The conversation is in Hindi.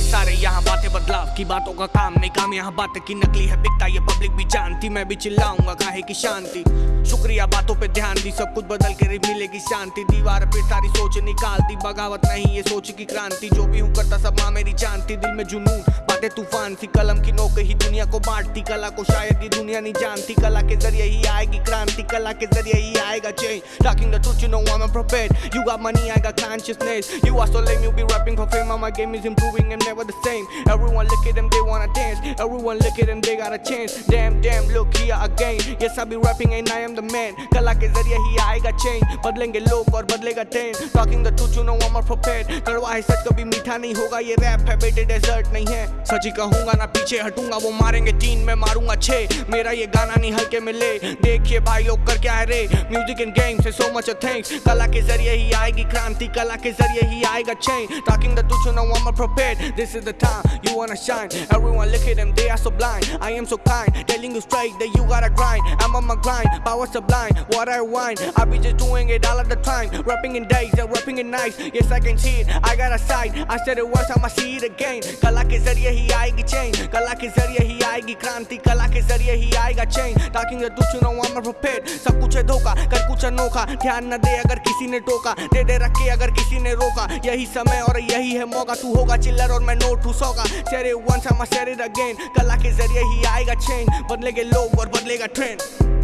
बातें बदलाव की बातों का काम नहीं, काम यहाँ बात की नकली है। बिकता ये पब्लिक भी जानती, मैं भी चिल्लाऊँगा, काहे की शांति। शुक्रिया बातों पे ध्यान दी, सब कुछ बदल के मिलेगी शांति। दीवार पे सारी सोच निकाल दी, बगावत नहीं ये सोच की क्रांति। जो भी हूँ करता सब माँ मेरी जानती, दिल में जुनून। बातें तूफ़ान सी कलम की नोक ही दुनिया को बांटती कला को शायद ये दुनिया नहीं जानती कला के ज़रिए ही आएगी क्रांति कला के ज़रिए ही आएगा change talking the truth you know I'm prepared you got money I got consciousness you are so lame you be rapping for fame my game is improving and never the same everyone look at them they wanna dance everyone look at them they got a chance damn damn look here again yes I be rapping and I am the man कला के ज़रिए ही आएगा चेंज बदलेंगे लोग और बदलेगा trend talking the truth you know I am prepared कड़वा है सच कभी मीठा नहीं होगा ये रैप है बेटे डेजर्ट नहीं है सच कहूँगा ना पीछे हटूँगा, वो मारेंगे तीन, में मारूँगा छे मेरा ये गाना नहीं हल्के मिले देखिए भाई कर क्या है रे? म्यूज़िक इन गेम से सो मच थैंक्स कला के ज़रिए ही आएगी क्रांति, कला के ज़रिए ही आएगा change talking the to know I am prepared this is the time you want to shine everyone look at them they are so blind I am so kind telling you strike that you got a grind I am on my grind power supply what I want I be just doing it all the time rapping in days rapping in nights yes I can see it I got a side I said it once I must see it again कला के ज़रिए ही आएगी चेंज कला के ज़रिए ही आएगी क्रांति, कला के ज़रिए ही आएगा चेंज आई एम प्रिपेयर्ड सब कुछ है धोखा, कर कुछ अनोखा। ध्यान न दे अगर किसी ने टोका। दे दे रखे अगर किसी ने रोका। यही समय और यही है मौका। तू होगा चिल्लर और मैं नोट हूँ सौगा। Once, I'ma said it again कला के ज़रिए ही आएगा चेंज बदलेंगे लोग और बदलेगा ट्रेंड